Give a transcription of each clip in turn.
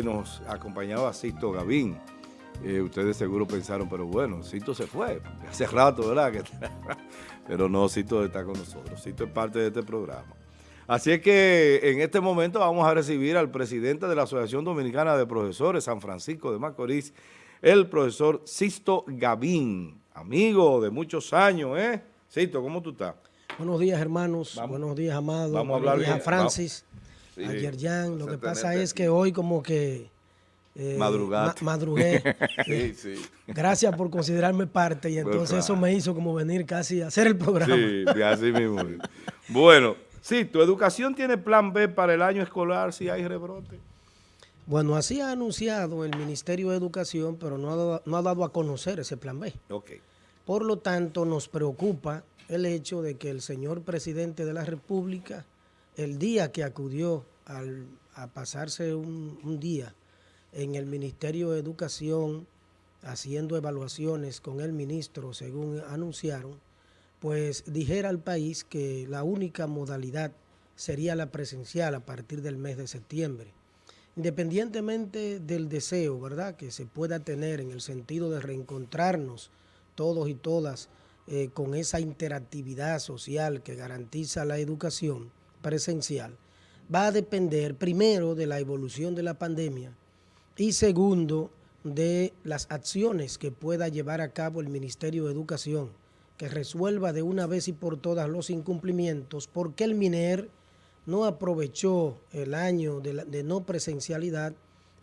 nos acompañaba Sisto Gavín. Eh, ustedes seguro pensaron, pero bueno, Sisto se fue, hace rato, ¿verdad? pero no, Sisto está con nosotros, Sisto es parte de este programa. Así es que en este momento vamos a recibir al presidente de la Asociación Dominicana de Profesores San Francisco de Macorís, el profesor Sisto Gavín, amigo de muchos años, ¿eh? Sisto, ¿cómo tú estás? Buenos días, hermanos. Buenos días, Amado. Vamos a hablar Buenos días Francis. Ayer ya, lo que pasa es que hoy como que... Eh, madrugué. sí, sí. Gracias por considerarme parte y entonces eso me hizo como venir casi a hacer el programa. Sí, así mismo. bueno, sí, tu educación tiene plan B para el año escolar si hay rebrote. Bueno, así ha anunciado el Ministerio de Educación, pero no ha dado, no ha dado a conocer ese plan B. Okay. Por lo tanto, nos preocupa el hecho de que el señor presidente de la República el día que acudió a pasarse un, día en el Ministerio de Educación haciendo evaluaciones con el ministro, según anunciaron, pues dijera al país que la única modalidad sería la presencial a partir del mes de septiembre. Independientemente del deseo, ¿verdad?, que se pueda tener en el sentido de reencontrarnos todos y todas eh, con esa interactividad social que garantiza la educación, presencial va a depender primero de la evolución de la pandemia y segundo de las acciones que pueda llevar a cabo el Ministerio de Educación, que resuelva de una vez y por todas los incumplimientos, porque el MINER no aprovechó el año de, de no presencialidad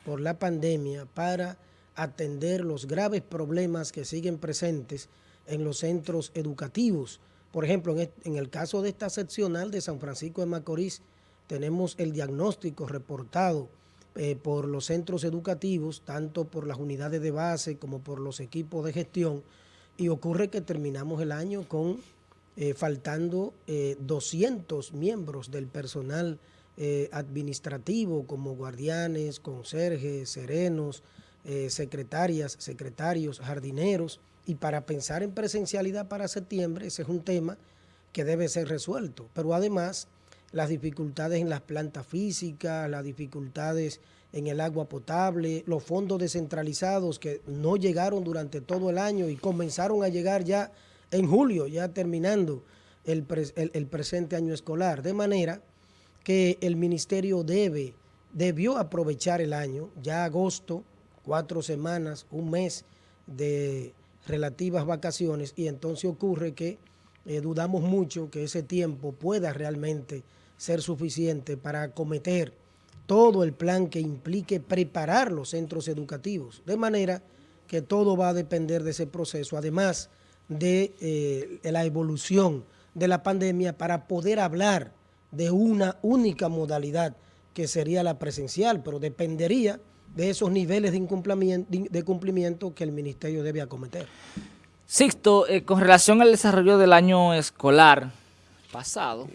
por la pandemia para atender los graves problemas que siguen presentes en los centros educativos, por ejemplo, en el caso de esta seccional de San Francisco de Macorís, tenemos el diagnóstico reportado eh, por los centros educativos, tanto por las unidades de base como por los equipos de gestión, y ocurre que terminamos el año con eh, faltando 200 eh, miembros del personal administrativo, como guardianes, conserjes, serenos, secretarias, secretarios, jardineros, y para pensar en presencialidad para septiembre, ese es un tema que debe ser resuelto. Pero además, las dificultades en las plantas físicas, las dificultades en el agua potable, los fondos descentralizados que no llegaron durante todo el año y comenzaron a llegar ya en julio, ya terminando el, el presente año escolar. De manera que el ministerio debe, debió aprovechar el año, ya agosto, cuatro semanas, un mes de relativas vacaciones y entonces ocurre que eh, dudamos mucho que ese tiempo pueda realmente ser suficiente para acometer todo el plan que implique preparar los centros educativos, de manera que todo va a depender de ese proceso, además de eh, la evolución de la pandemia para poder hablar de una única modalidad que sería la presencial, pero dependería de esos niveles de incumplimiento, de cumplimiento que el ministerio debe acometer. Sixto, eh, con relación al desarrollo del año escolar pasado.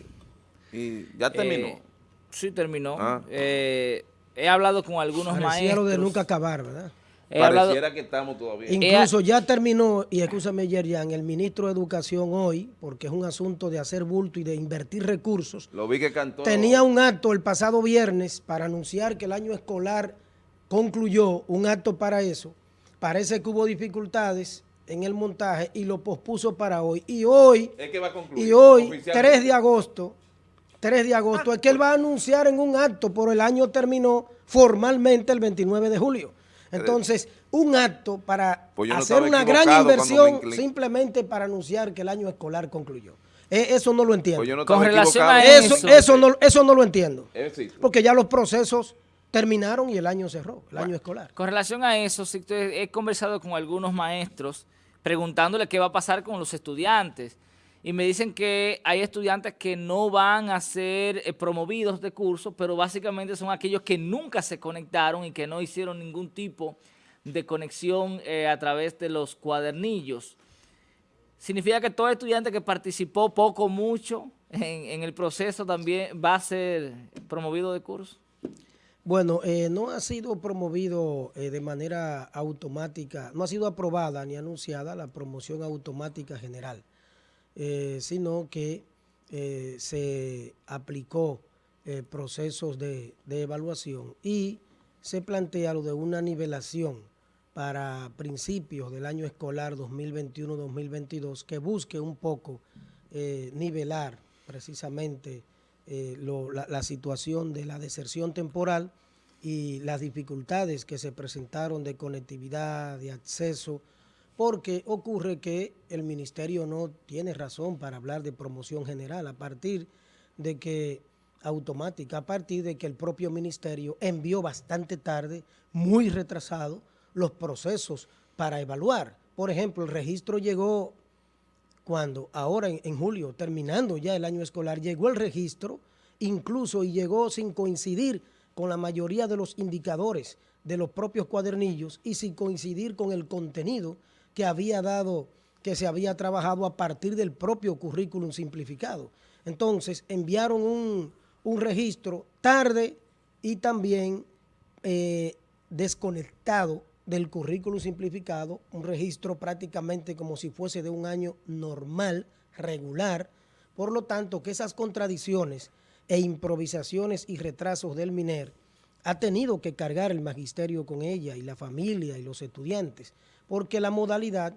¿Y ya terminó? Eh, sí, terminó. Ah. Eh, he hablado con algunos Pareciera maestros. de nunca acabar, ¿verdad? Pareciera que estamos todavía. Incluso ya terminó, y escúchame Yerian, el ministro de Educación hoy, porque es un asunto de hacer bulto y de invertir recursos. Lo vi que cantó. Tenía un acto el pasado viernes para anunciar que el año escolar concluyó un acto para eso. Parece que hubo dificultades en el montaje y lo pospuso para hoy. Y hoy, y hoy 3 de agosto, 3 de agosto, es que él va a anunciar en un acto, por el año terminó formalmente el 29 de julio. Entonces, un acto para pues hacer una gran inversión simplemente para anunciar que el año escolar concluyó. E, eso no lo entiendo. Pues Con relación a eso, eso, no, eso no lo entiendo. Porque ya los procesos terminaron y el año cerró, el año escolar. Con relación a eso, he conversado con algunos maestros preguntándole qué va a pasar con los estudiantes y me dicen que hay estudiantes que no van a ser eh, promovidos de curso, pero básicamente son aquellos que nunca se conectaron y que no hicieron ningún tipo de conexión eh, a través de los cuadernillos. ¿Significa que todo estudiante que participó poco o mucho en el proceso también va a ser promovido de curso? Bueno, eh, no ha sido promovido eh, de manera automática, no ha sido aprobada ni anunciada la promoción automática general, eh, sino que se aplicó procesos de, evaluación y se plantea lo de una nivelación para principios del año escolar 2021-2022 que busque un poco eh, nivelar precisamente eh, la, situación de la deserción temporal y las dificultades que se presentaron de conectividad, de acceso, porque ocurre que el ministerio no tiene razón para hablar de promoción general a partir de que automática, a partir de que el propio ministerio envió bastante tarde, muy retrasado, los procesos para evaluar. Por ejemplo, el registro llegó cuando ahora en, julio, terminando ya el año escolar, llegó el registro, incluso y llegó sin coincidir con la mayoría de los indicadores de los propios cuadernillos y sin coincidir con el contenido que había dado, que se había trabajado a partir del propio currículum simplificado. Entonces, enviaron un, registro tarde y también eh, desconectado del currículo simplificado, un registro prácticamente como si fuese de un año normal, regular, por lo tanto que esas contradicciones e improvisaciones y retrasos del MINER ha tenido que cargar el magisterio con ella y la familia y los estudiantes, porque la modalidad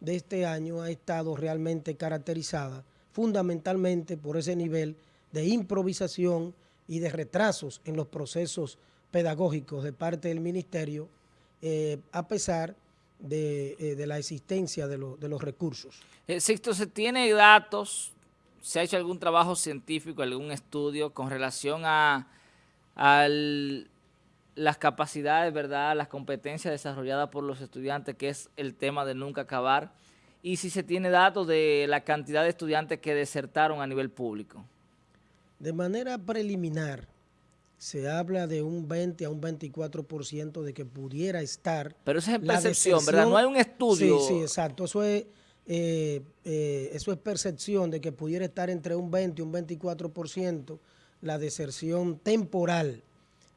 de este año ha estado realmente caracterizada fundamentalmente por ese nivel de improvisación y de retrasos en los procesos pedagógicos de parte del ministerio eh, a pesar de, eh, la existencia de, los recursos. Sixto, ¿se tiene datos, se ha hecho algún trabajo científico, algún estudio con relación a, las capacidades, verdad, las competencias desarrolladas por los estudiantes, que es el tema de nunca acabar? Y si se tiene datos de la cantidad de estudiantes que desertaron a nivel público. De manera preliminar, se habla de un 20 a un 24% de que pudiera estar... Pero esa es percepción, ¿verdad? No hay un estudio... Sí, sí, exacto. Eso es, eh, eh, eso es percepción de que pudiera estar entre un 20 y un 24% la deserción temporal,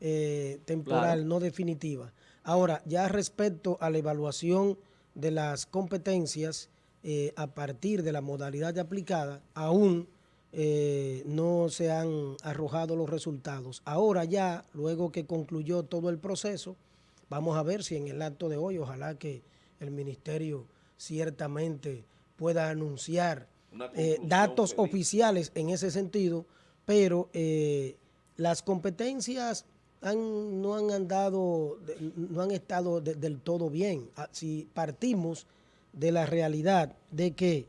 eh, temporal, no definitiva. Ahora, ya respecto a la evaluación de las competencias a partir de la modalidad aplicada, aún eh, no se han arrojado los resultados. Ahora ya, luego que concluyó todo el proceso, vamos a ver si en el acto de hoy, ojalá que el ministerio ciertamente pueda anunciar eh, datos oficiales en ese sentido, pero eh, las competencias no han andado, no han estado del todo bien. Ah, si partimos de la realidad de que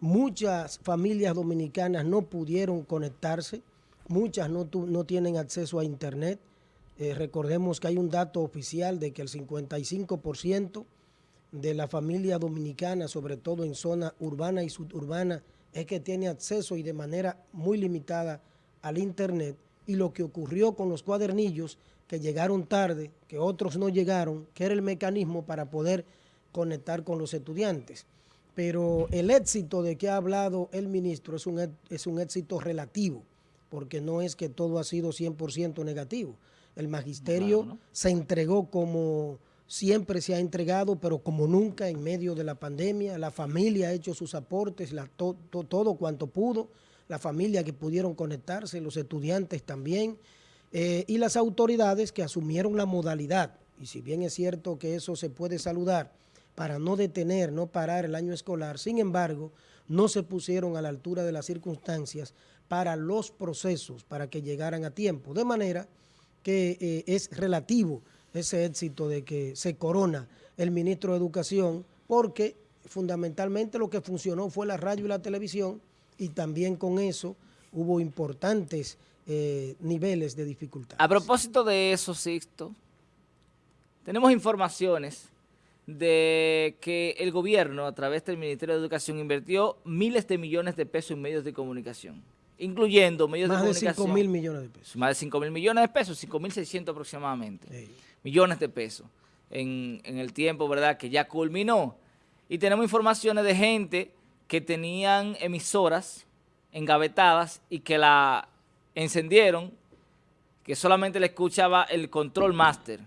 Muchas familias dominicanas no pudieron conectarse, muchas no, no tienen acceso a internet. Eh, recordemos que hay un dato oficial de que el 55% de la familia dominicana, sobre todo en zona urbana y suburbana, es que tiene acceso y de manera muy limitada al internet. Y lo que ocurrió con los cuadernillos, que llegaron tarde, que otros no llegaron, que era el mecanismo para poder conectar con los estudiantes pero el éxito de que ha hablado el ministro es un, es un éxito relativo, porque no es que todo ha sido 100% negativo. El magisterio se entregó como siempre se ha entregado, pero como nunca en medio de la pandemia. La familia ha hecho sus aportes, todo cuanto pudo, la familia que pudieron conectarse, los estudiantes también, eh, y las autoridades que asumieron la modalidad. Y si bien es cierto que eso se puede saludar, para no detener, no parar el año escolar. Sin embargo, no se pusieron a la altura de las circunstancias para los procesos, para que llegaran a tiempo. De manera que eh, es relativo ese éxito de que se corona el ministro de Educación, porque fundamentalmente lo que funcionó fue la radio y la televisión, y también con eso hubo importantes eh, niveles de dificultad. A propósito de eso, Sixto, tenemos informaciones de que el gobierno, a través del Ministerio de Educación, invirtió miles de millones de pesos en medios de comunicación, incluyendo medios de comunicación. Más de 5 mil millones de pesos. Más de 5 mil millones de pesos, 5 mil 600 aproximadamente. Millones de pesos en, en el tiempo, ¿verdad?, que ya culminó. Y tenemos informaciones de gente que tenían emisoras engavetadas y que la encendieron, que solamente le escuchaba el control master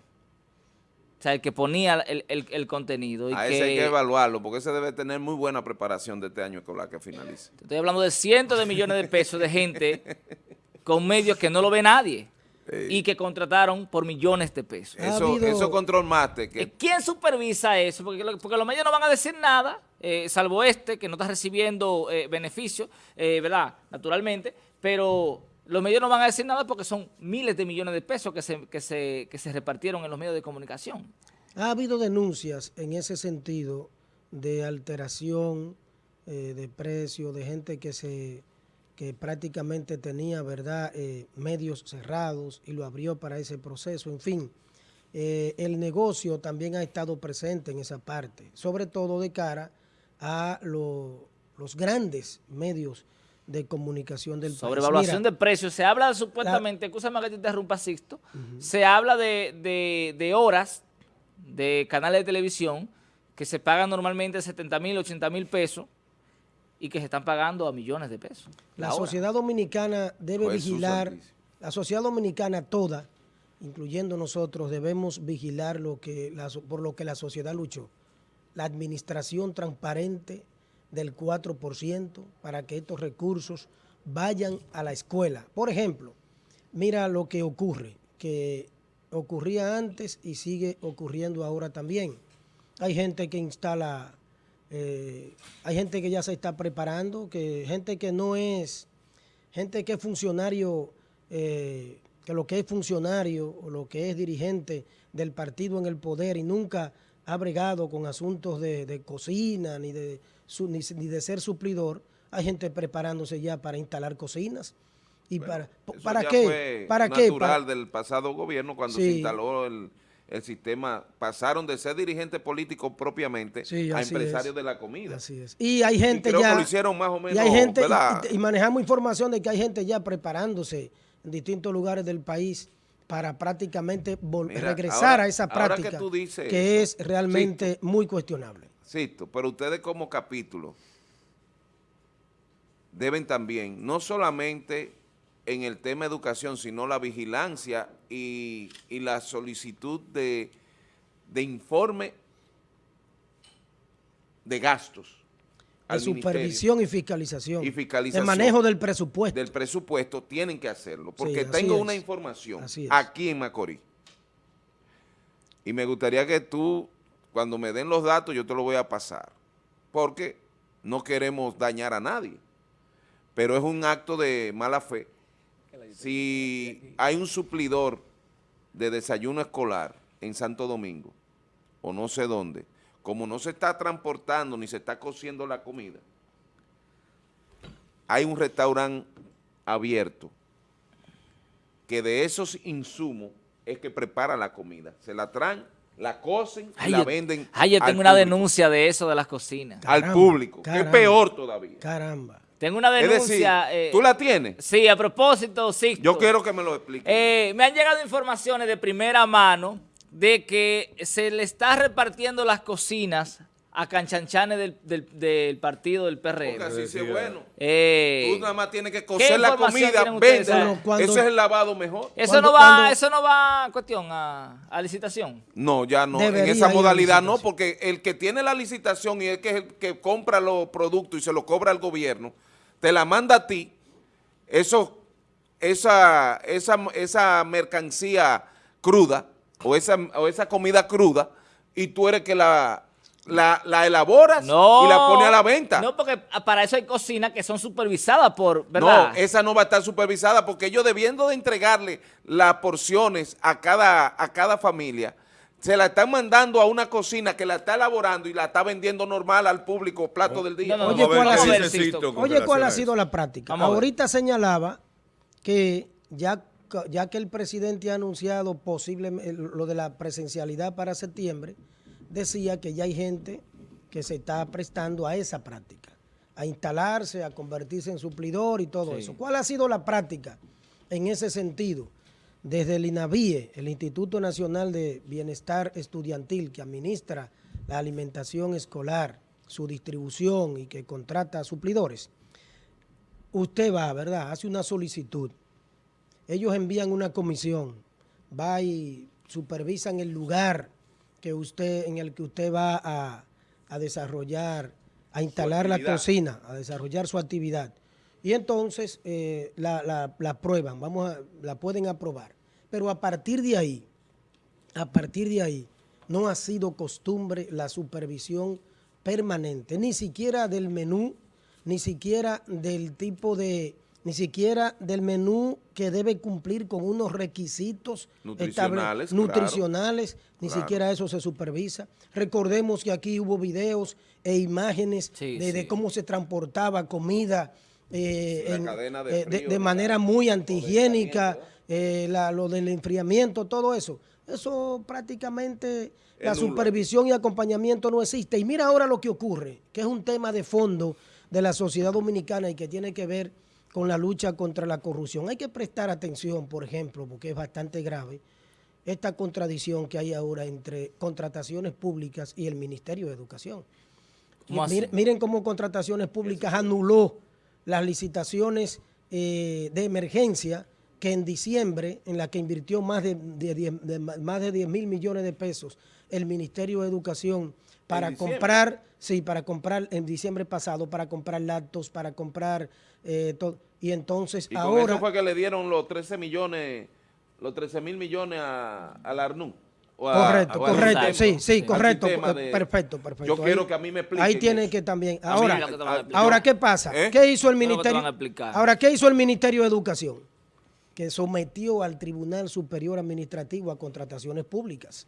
o sea, el que ponía el, contenido. Y a ese hay que evaluarlo, porque ese debe tener muy buena preparación de este año escolar que finalice. Estoy hablando de cientos de millones de pesos de gente con medios que no lo ve nadie. y que contrataron por millones de pesos. Ha Eso, habido- eso control master, Eh, que ¿Quién supervisa eso? Porque, porque los medios no van a decir nada, eh, salvo este, que no está recibiendo eh, beneficios, eh, ¿verdad? Naturalmente, pero los medios no van a decir nada porque son miles de millones de pesos que se, que se, que se repartieron en los medios de comunicación. Ha habido denuncias en ese sentido de alteración eh, de precio, de gente que se que prácticamente tenía, ¿verdad?, eh, medios cerrados y lo abrió para ese proceso. En fin, eh, el negocio también ha estado presente en esa parte, sobre todo de cara a lo- los grandes medios de comunicación del Sobre país. evaluación Mira, de precios, se habla supuestamente, escúchame que te interrumpa, Sixto, se habla de, de- de horas de canales de televisión que se pagan normalmente 70 mil, 80 mil pesos y que se están pagando a millones de pesos. La sociedad dominicana debe Jesús vigilar, la sociedad dominicana toda, incluyendo nosotros, debemos vigilar lo que la por lo que la sociedad luchó. La administración transparente del 4% para que estos recursos vayan a la escuela. Por ejemplo, mira lo que ocurre, que ocurría antes y sigue ocurriendo ahora también. Hay gente que instala, eh, hay gente que ya se está preparando, que gente que no es, gente que es funcionario, eh, que lo que es funcionario o lo que es dirigente del partido en el poder y nunca ha bregado con asuntos de, de cocina ni de, su- ni, ni de ser suplidor, hay gente preparándose ya para instalar cocinas. ¿Y para, eso para ya qué? fue ¿Para qué? natural Para- del pasado gobierno cuando Sí. se instaló el, el sistema, pasaron de ser dirigentes políticos propiamente Sí, a empresarios es. de la comida. Así es. Y hay gente creo ya. que lo hicieron más o menos, Y hay gente, y manejamos información de que hay gente ya preparándose en distintos lugares del país para prácticamente Mira, regresar ahora- a esa que práctica tú dices que eso, es realmente muy cuestionable. Sisto, pero ustedes como capítulo deben también, no solamente en el tema educación, sino la vigilancia y, y la solicitud de, de informe de gastos al supervisión y fiscalización. Y fiscalización. De manejo del presupuesto. del presupuesto, tienen que hacerlo, porque tengo es. una información aquí en Macorís. Y me gustaría que tú, cuando me den los datos, yo te lo voy a pasar, porque no queremos dañar a nadie, pero es un acto de mala fe. Si hay un suplidor de desayuno escolar en Santo Domingo, o no sé dónde, como no se está transportando ni se está cociendo la comida, hay un restaurante abierto que de esos insumos es que prepara la comida. Se la traen, la cocen y Ay, la yo- venden Ay, yo al tengo una público. denuncia de eso de las cocinas. Al Caramba, público, que es caramba. peor todavía. Caramba. Tengo una Es denuncia. decir, eh, ¿tú la tienes? Sí, a propósito, Sixto. Yo quiero que me lo expliques. Eh, me han llegado informaciones de primera mano de que se le está repartiendo las cocinas a canchanchanes del, del- del partido del Porque PRM. así sí es bueno. Eh, Tú nada más tienes que cocer la comida. Bueno, cuando- Eso es el lavado mejor. eso no va, cuando- eso no va, cuestión, a, a licitación. No, ya no. Debería en esa modalidad no, porque el que tiene la licitación y el que, es el que compra los productos y se los cobra al gobierno, te la manda a ti, eso, esa, esa, esa mercancía cruda o esa, o esa comida cruda y tú eres que la, la, la elaboras No. y la pones a la venta. No, porque para eso hay cocinas que son supervisadas por, ¿verdad? No, esa no va a estar supervisada porque ellos debiendo de entregarle las porciones a cada, a cada familia, se la están mandando a una cocina que la está elaborando y la está vendiendo normal al público, plato del día. No, no, Oye, ¿cuál ha sido-. Oye, ¿cuál ha sido la práctica? Vamos. Ahorita señalaba que ya, ya que el presidente ha anunciado posible lo de la presencialidad para septiembre, decía que ya hay gente que se está prestando a esa práctica, a instalarse, a convertirse en suplidor y todo eso. ¿Cuál ha sido la práctica en ese sentido? Desde el INAVIE, el Instituto Nacional de Bienestar Estudiantil, que administra la alimentación escolar, su distribución y que contrata suplidores, usted va, ¿verdad? Hace una solicitud. Ellos envían una comisión, va y supervisan el lugar que usted, en el que usted va a, a desarrollar, a instalar la cocina, a desarrollar su actividad. Y entonces eh, la, la- la aprueban, vamos a, la pueden aprobar. Pero a partir de ahí, a partir de ahí, no ha sido costumbre la supervisión permanente, ni siquiera del menú, ni siquiera del tipo de, ni siquiera del menú que debe cumplir con unos requisitos nutricionales, nutricionales ni siquiera eso se supervisa. Recordemos que aquí hubo videos e imágenes de, cómo se transportaba comida eh, de, eh, manera muy antihigiénica, eh, lo del enfriamiento, todo eso. Eso prácticamente, la supervisión y acompañamiento no existe. Y mira ahora lo que ocurre, que es un tema de fondo de la sociedad dominicana y que tiene que ver con la lucha contra la corrupción. Hay que prestar atención, por ejemplo, porque es bastante grave, esta contradicción que hay ahora entre contrataciones públicas y el Ministerio de Educación. Miren, cómo contrataciones públicas anuló las licitaciones eh, de emergencia que en diciembre, en la que invirtió más de, más de 10 mil millones de pesos el Ministerio de Educación para comprar, sí, para comprar en diciembre pasado, para comprar lactos, para comprar eh, todo. Y entonces ¿Y ahora... Con eso fue que le dieron los 13 millones, los 13 mil millones a, al ARNU. correcto, correcto, sí, sí, correcto, perfecto, perfecto. Yo quiero que a mí me expliquen Ahí tiene que también, ahora, ahora ¿qué pasa? ¿Eh? ¿Qué hizo el Ministerio? Ahora, ¿qué hizo el Ministerio de Educación? que sometió al Tribunal Superior Administrativo a contrataciones públicas.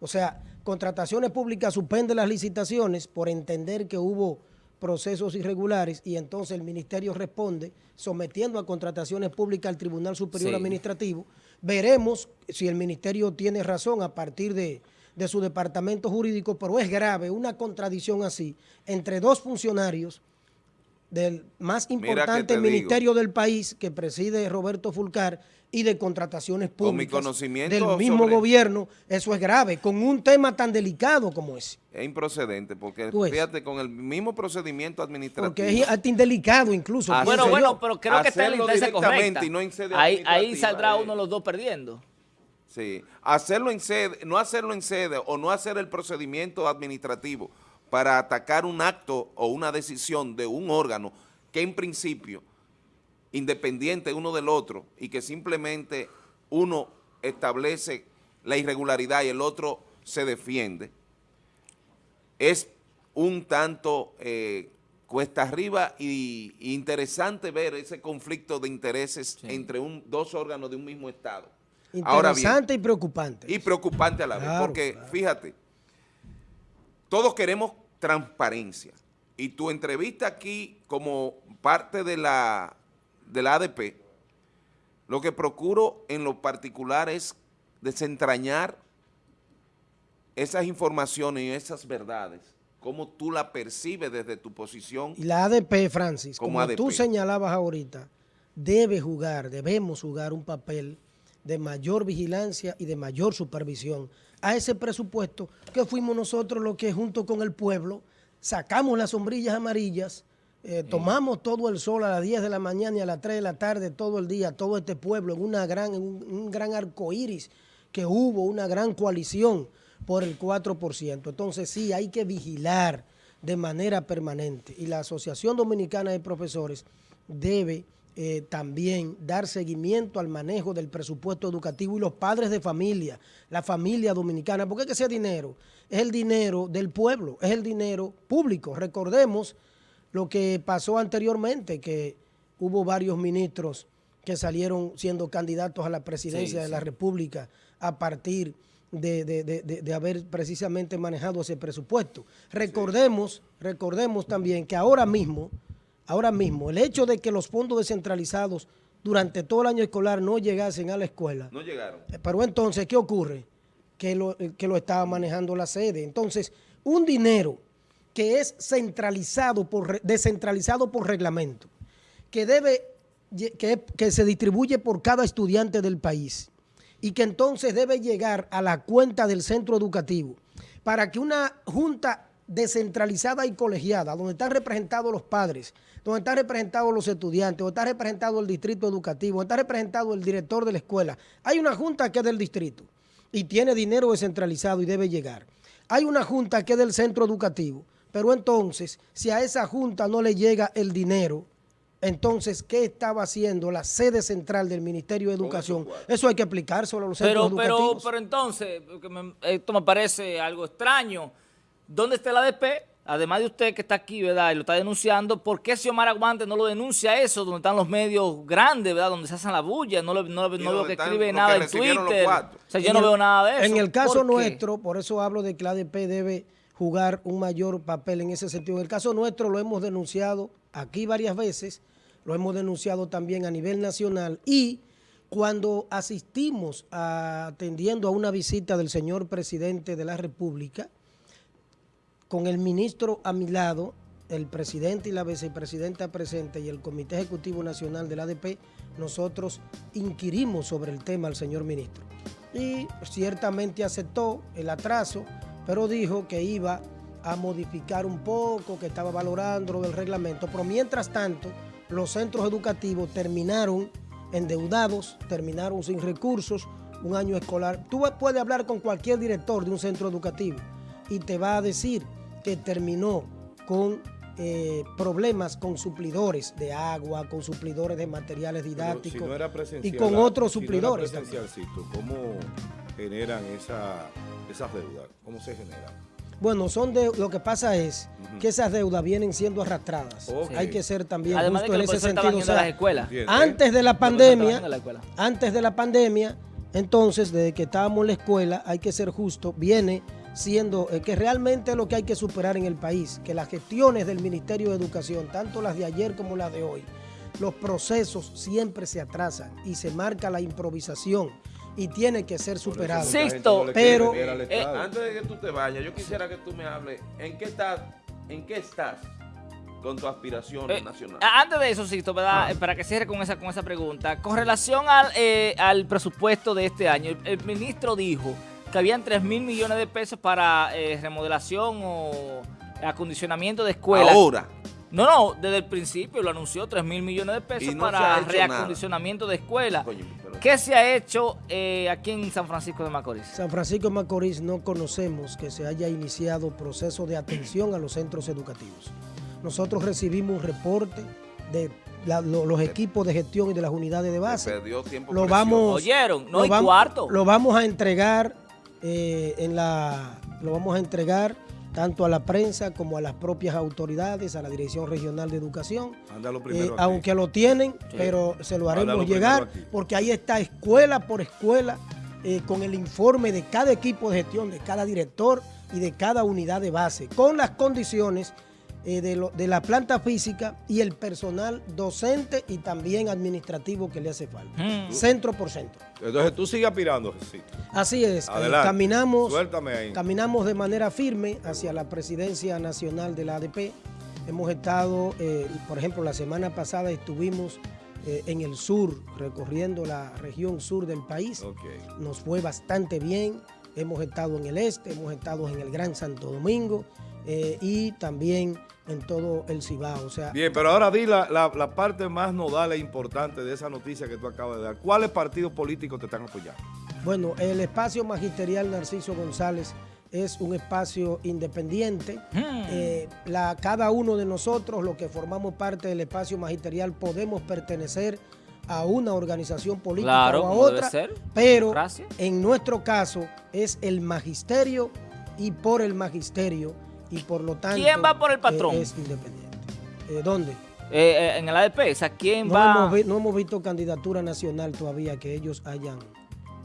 O sea, contrataciones públicas suspende las licitaciones por entender que hubo procesos irregulares y entonces el ministerio responde sometiendo a contrataciones públicas al Tribunal Superior Administrativo. Veremos si el ministerio tiene razón a partir de, de su departamento jurídico, pero es grave una contradicción así entre dos funcionarios del más importante ministerio del país que preside Roberto Fulcar y de contrataciones públicas del mismo gobierno, eso es grave, con un tema tan delicado como ese. Es improcedente, porque fíjate, con el mismo procedimiento administrativo. Porque es indelicado incluso. Bueno, bueno, pero creo que está en la correcta. Y no en sede ahí, ahí saldrá uno de los dos perdiendo. Sí, hacerlo en sede, no hacerlo en sede o no hacer el procedimiento administrativo para atacar un acto o una decisión de un órgano que en principio, independiente uno del otro, y que simplemente uno establece la irregularidad y el otro se defiende, es un tanto eh, cuesta arriba y, interesante ver ese conflicto de intereses entre un, dos órganos de un mismo Estado. Interesante y preocupante. Y preocupante a la vez, porque fíjate, todos queremos transparencia. Y tu entrevista aquí como parte de la, de la ADP, lo que procuro en lo particular es desentrañar esas informaciones y esas verdades, cómo tú la percibes desde tu posición. Y la ADP, Francis, como, tú señalabas ahorita, debe jugar, debemos jugar un papel de mayor vigilancia y de mayor supervisión a ese presupuesto que fuimos nosotros los que junto con el pueblo sacamos las sombrillas amarillas, eh, tomamos todo el sol a las 10 de la mañana y a las 3 de la tarde todo el día, todo este pueblo en, una gran, un, gran arco iris que hubo, una gran coalición por el 4%. Entonces sí, hay que vigilar de manera permanente y la Asociación Dominicana de Profesores debe eh, también dar seguimiento al manejo del presupuesto educativo y los padres de familia, la familia dominicana, porque es que ese dinero es el dinero del pueblo, es el dinero público. Recordemos lo que pasó anteriormente, que hubo varios ministros que salieron siendo candidatos a la presidencia de la República a partir de, haber precisamente manejado ese presupuesto. Recordemos, recordemos también que ahora mismo ahora mismo, el hecho de que los fondos descentralizados durante todo el año escolar no llegasen a la escuela. No llegaron. Eh, pero entonces, ¿qué ocurre? Que lo, eh, que lo estaba manejando la sede. Entonces, un dinero que es centralizado por, descentralizado por reglamento, que debe, que, que se distribuye por cada estudiante del país y que entonces debe llegar a la cuenta del centro educativo para que una junta descentralizada y colegiada, donde están representados los padres, donde están representados los estudiantes, donde está representado el distrito educativo, donde está representado el director de la escuela. Hay una junta que es del distrito y tiene dinero descentralizado y debe llegar. Hay una junta que es del centro educativo, pero entonces, si a esa junta no le llega el dinero, entonces, ¿qué estaba haciendo la sede central del Ministerio de Educación? Eso hay que explicárselo a los centros pero, pero, educativos. pero entonces, me- esto me parece algo extraño. ¿Dónde está el ADP? Además de usted que está aquí, ¿verdad? Y lo está denunciando, ¿por qué Xiomara Guante no lo denuncia eso? Donde están los medios grandes, ¿verdad? Donde se hacen la bulla. No, lo- no, veo que están escribe nada que en Twitter. O sea, yo En no el- veo nada de eso. En el caso ¿Por qué? nuestro, por eso hablo de que la ADP debe jugar un mayor papel en ese sentido. En el caso nuestro lo hemos denunciado aquí varias veces, lo hemos denunciado también a nivel nacional y cuando asistimos atendiendo a una visita del señor presidente de la República, con el ministro a mi lado, el presidente y la vicepresidenta presente y el Comité Ejecutivo Nacional del ADP, nosotros inquirimos sobre el tema al señor ministro. Y ciertamente aceptó el atraso, pero dijo que iba a modificar un poco, que estaba valorando lo del reglamento. Pero mientras tanto, los centros educativos terminaron endeudados, terminaron sin recursos, un año escolar. Tú puedes hablar con cualquier director de un centro educativo y te va a decir que terminó con eh, problemas con suplidores de agua, con suplidores de materiales didácticos si no era presencial, y con otros si no era suplidores. presencialcito, ¿cómo generan esa, esas deudas? ¿Cómo se generan? Bueno, son de, lo que pasa es que esas deudas vienen siendo arrastradas. Hay que ser también Además de justo que en ese sentido. o las escuelas. Antes de la pandemia, la antes de la pandemia, entonces, desde que estábamos en la escuela, hay que ser justo, viene siendo eh, que realmente es lo que hay que superar en el país, que las gestiones del Ministerio de Educación, tanto las de ayer como las de hoy, los procesos siempre se atrasan y se marca la improvisación y tiene que ser superado. Sixto, quiere pero- eh, Estado. Antes de que tú te vayas, yo quisiera que tú me hables, ¿en qué estás, en qué estás con tu aspiración Eh, nacional? Antes de eso, Sixto, ¿verdad? Eh, para que cierre con esa, con esa pregunta, con relación al, eh, al presupuesto de este año, el, el ministro dijo que habían 3 mil millones de pesos para eh, remodelación o acondicionamiento de escuelas. Ahora, No, no, desde el principio lo anunció 3 mil millones de pesos no para reacondicionamiento de escuelas. ¿Qué se ha hecho eh, aquí en San Francisco de Macorís? San Francisco de Macorís no conocemos que se haya iniciado proceso de atención a los centros educativos. Nosotros recibimos un reporte de la- lo- los equipos de gestión y de las unidades de se base. perdió tiempo Lo vamos, Oyeron, no lo hay vam- cuarto. Lo vamos a entregar eh, en la, lo vamos a entregar tanto a la prensa como a las propias autoridades, a la Dirección Regional de Educación. Eh, aunque lo tienen, Sí. pero se lo haremos llegar, porque ahí está escuela por escuela, eh, con el informe de cada equipo de gestión, de cada director y de cada unidad de base, con las condiciones eh, de, lo- de la planta física y el personal docente y también administrativo que le hace falta. Mm. Centro por centro. Entonces tú sigues aspirando, Jesús. Así es, eh, Adelante. caminamos, Suéltame ahí. caminamos de manera firme hacia la presidencia nacional de la ADP. Hemos estado, eh, por ejemplo, la semana pasada estuvimos eh, en el sur, recorriendo la región sur del país. Nos fue bastante bien. Hemos estado en el este, hemos estado en el Gran Santo Domingo eh, y también en todo el Cibao. O sea, Bien, pero ahora di la, la- la parte más nodal e importante de esa noticia que tú acabas de dar. ¿Cuáles partidos políticos te están apoyando? Bueno, el espacio magisterial Narciso González es un espacio independiente. Mm. Eh, la, cada uno de nosotros, los que formamos parte del espacio magisterial, podemos pertenecer a una organización política Claro, o a otra, ser. pero en nuestro caso es el magisterio y por el magisterio y por lo tanto ¿Quién va por el patrón? eh, es independiente. Eh, ¿Dónde? Eh, eh, en el ADP, o sea, ¿quién No va? hemos, vi- no hemos visto candidatura nacional todavía que ellos hayan,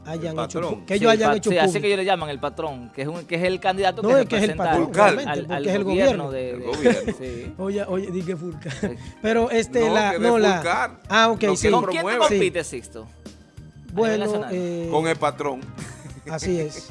hayan El hecho, que Sí, ellos el hayan hecho sí, así que ellos le llaman el patrón, que es, un, que es el candidato No, que es que es el representa patrón, al- al, porque al es el gobierno. gobierno. De, El gobierno. sí. Oye, oye, di que Fulca. Pero este, No, la, no, la. Fulcar. Ah, ok, sí. ¿Con quién te. Sí. compite, Sixto? Bueno, eh, Con el patrón. Así es.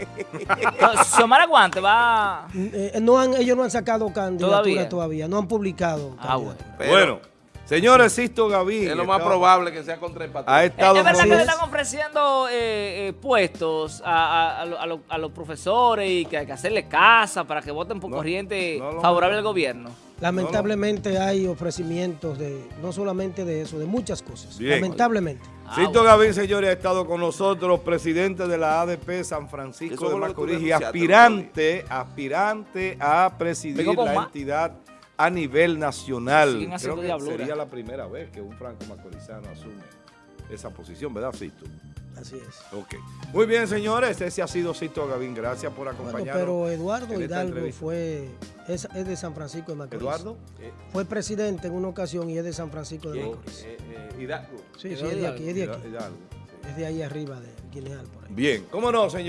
No, Xiomara Guante va... Eh, no han, ellos no han sacado candidatura ¿Todavía? todavía, no han publicado. Ah, bueno. Pero bueno, señores, Sisto Gavín. es lo más probable que sea contra el patrón. Ha estado ¿Es verdad que le es. están ofreciendo eh, eh, puestos a, a- a lo- a lo- a los profesores y que hay que hacerle casa para que voten por No, corriente no favorable al gobierno? Lamentablemente hay ofrecimientos de, no solamente de eso, de muchas cosas. Bien. Lamentablemente. Ah, Sisto bueno. Gavín, señores, ha estado con nosotros, presidente de la ADP San Francisco de Macorís y aspirante, aspirante a presidir la entidad a nivel nacional. Creo que sería la primera vez que un franco macorizano asume esa posición, ¿verdad, Cito? Así es. Ok. Muy bien, señores, ese ha sido Cito Gavín. Gracias por Bueno, acompañarnos. pero Eduardo Hidalgo entrevista. fue, es, es de San Francisco de Macorís. Eduardo. eh, Fue presidente en una ocasión y es de San Francisco de eh, Macorís. eh, eh, Hidalgo. Sí, sí, es de aquí, es de aquí. Hidalgo, sí. Es de ahí arriba, de Guineal, por ahí. Bien, ¿cómo no, señor?